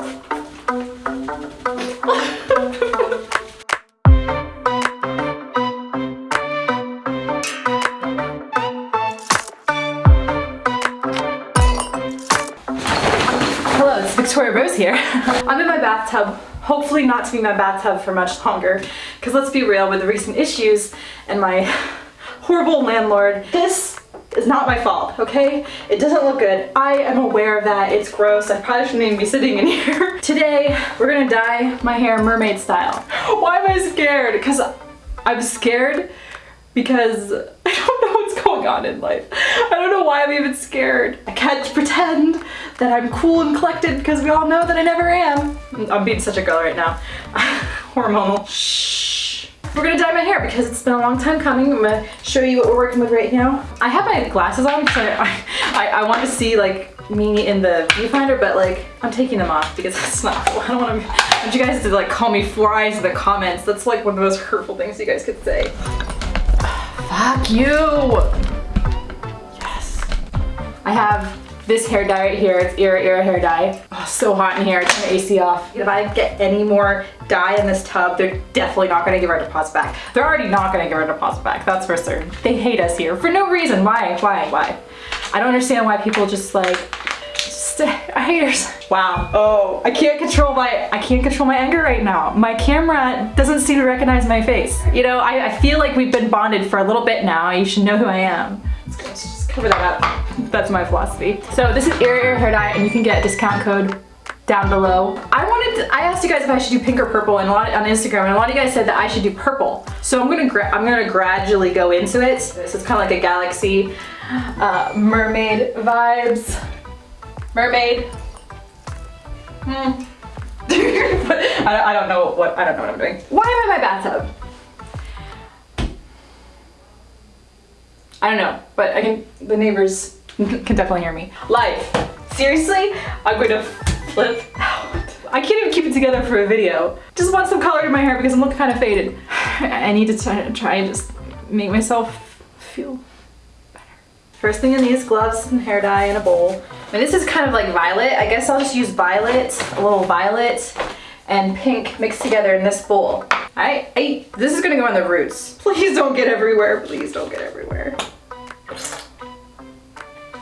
Hello, it's Victoria Rose here. I'm in my bathtub, hopefully not to be my bathtub for much longer, because let's be real, with the recent issues and my horrible landlord, this is not my fault, okay? It doesn't look good. I am aware of that. It's gross. I probably shouldn't even be sitting in here. Today, we're gonna dye my hair mermaid style. Why am I scared? Because I'm scared because I don't know what's going on in life. I don't know why I'm even scared. I can't pretend that I'm cool and collected because we all know that I never am. I'm being such a girl right now. Hormonal. Shh. We're gonna dye my because it's been a long time coming. I'm gonna show you what we're working with right now. I have my glasses on because I, I, I want to see like me in the viewfinder, but like I'm taking them off because that's not cool. I don't want to, I want you guys to like call me four eyes in the comments. That's like one of the most hurtful things you guys could say. Fuck you! Yes. I have this hair dye right here. It's Iroiro hair dye. So hot in here. Turn the AC off. If I get any more dye in this tub, they're definitely not gonna give our deposit back. They're already not gonna give our deposit back. That's for certain. They hate us here for no reason. Why? Why? Why? I don't understand why people just like just haters. Wow. Oh, I can't control my I can't control my anger right now. My camera doesn't seem to recognize my face. You know, I, I feel like we've been bonded for a little bit now. You should know who I am. Cover that up. That's my philosophy. So this is Era hair dye, and you can get discount code down below. I wanted to, I asked you guys if I should do pink or purple and a lot on Instagram and a lot of you guys said that I should do purple. So I'm gonna I'm gonna gradually go into it. So it's kind of like a galaxy uh, mermaid vibes. Mermaid. Hmm. I, I don't know what I don't know what I'm doing. Why am I in my bathtub? I don't know, but I can the neighbors can definitely hear me. Life. Seriously? I'm going to flip out. I can't even keep it together for a video. Just want some color in my hair because I'm looking kind of faded. I need to try, and just make myself feel better. First thing in these gloves and hair dye in a bowl. And this is kind of like violet. I guess I'll just use violet, a little violet and pink mixed together in this bowl. I, I, this is gonna go on the roots. Please don't get everywhere. Please don't get everywhere.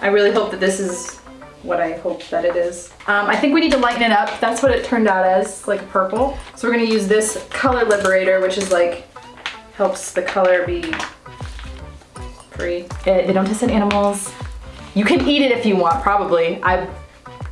I really hope that this is what I hope that it is. Um, I think we need to lighten it up. That's what it turned out as, like purple. So we're gonna use this color liberator, which is like, helps the color be free. It, they don't test on animals. You can eat it if you want, probably. I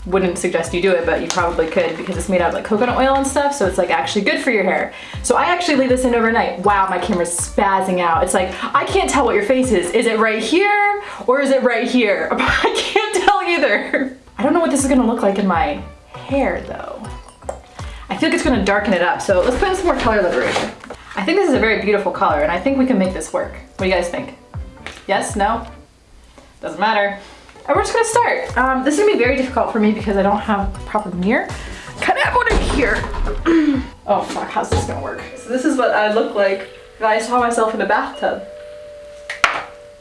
wouldn't suggest you do it, but you probably could because it's made out of like coconut oil and stuff, so it's like actually good for your hair. So I actually leave this in overnight. Wow, my camera's spazzing out. It's like, I can't tell what your face is. Is it right here or is it right here? I can't tell either. I don't know what this is gonna look like in my hair though. I feel like it's gonna darken it up, so let's put in some more color liberation. I think this is a very beautiful color and I think we can make this work. What do you guys think? Yes? No? Doesn't matter. And we're just gonna start. Um, this is gonna be very difficult for me because I don't have a proper mirror. Can I have one in here? oh fuck, how's this gonna work? So this is what I look like if I saw myself in a bathtub.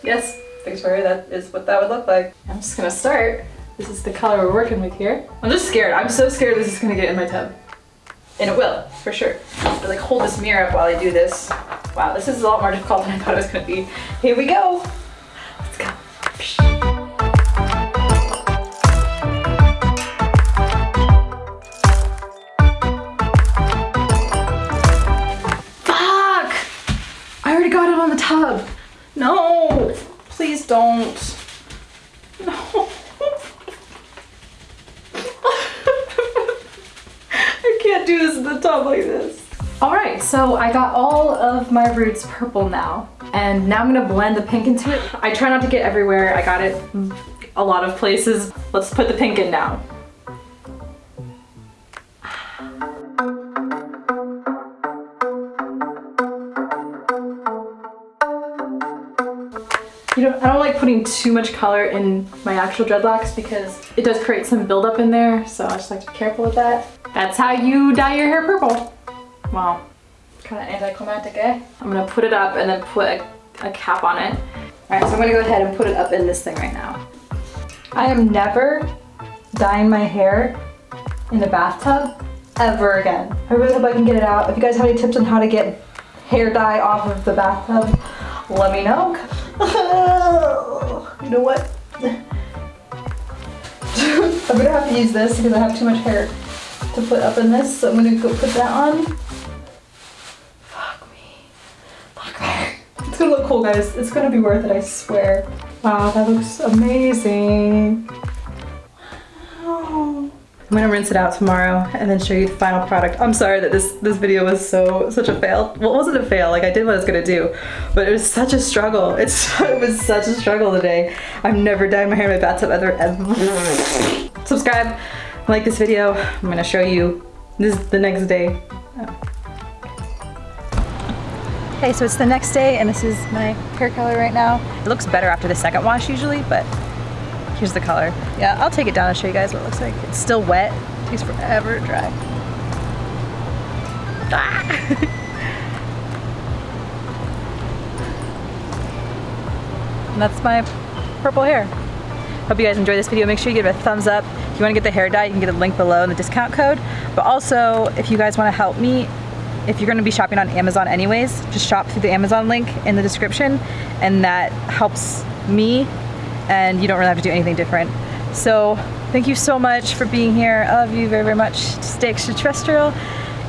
Yes, Victoria, that is what that would look like. I'm just gonna start. This is the color we're working with here. I'm just scared. I'm so scared this is gonna get in my tub. And it will, for sure. But like hold this mirror up while I do this. Wow, this is a lot more difficult than I thought it was gonna be. Here we go. Let's go. Tub. No, please don't. No. I can't do this in the tub like this. All right, so I got all of my roots purple now. And now I'm gonna blend the pink into it. I try not to get everywhere. I got it a lot of places. Let's put the pink in now. You know, I don't like putting too much color in my actual dreadlocks because it does create some buildup in there, so I just like to be careful with that. That's how you dye your hair purple. Wow, kind of anticlimactic, eh? I'm gonna put it up and then put a, a cap on it. All right, so I'm gonna go ahead and put it up in this thing right now. I am never dyeing my hair in a bathtub ever again. I really hope I can get it out. If you guys have any tips on how to get hair dye off of the bathtub, let me know. you know what? I'm gonna have to use this because I have too much hair to put up in this, so I'm gonna go put that on. Fuck me. Fuck me. It's gonna look cool, guys. It's gonna be worth it, I swear. Wow, that looks amazing. I'm gonna rinse it out tomorrow and then show you the final product. I'm sorry that this this video was so such a fail. Well, it wasn't a fail. Like I did what I was gonna do, but it was such a struggle. It's it was such a struggle today. I've never dyed my hair in my bathtub ever. ever. Subscribe, like this video. I'm gonna show you this is the next day. Okay, so it's the next day and this is my hair color right now. It looks better after the second wash usually, but Here's the color. Yeah, I'll take it down and show you guys what it looks like. It's still wet. It takes forever to dry. Ah. and that's my purple hair. Hope you guys enjoyed this video. Make sure you give it a thumbs up. If you want to get the hair dye, you can get a link below in the discount code. But also, if you guys want to help me, if you're going to be shopping on Amazon anyways, just shop through the Amazon link in the description and that helps me and you don't really have to do anything different. So thank you so much for being here. I love you very, very much. Stay extraterrestrial.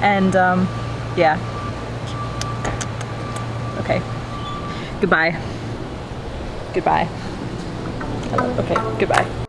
And um, yeah. Okay. Goodbye. Goodbye. Okay, goodbye.